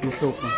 你说我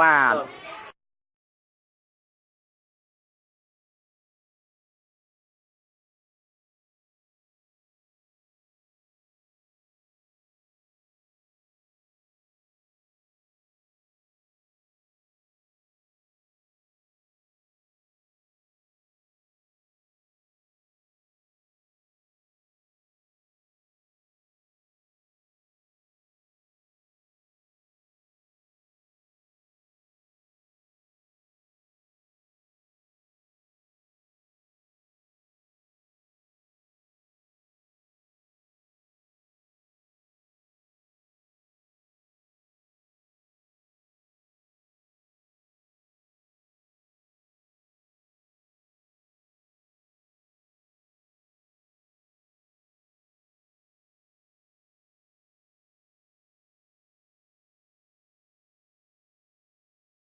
បាទ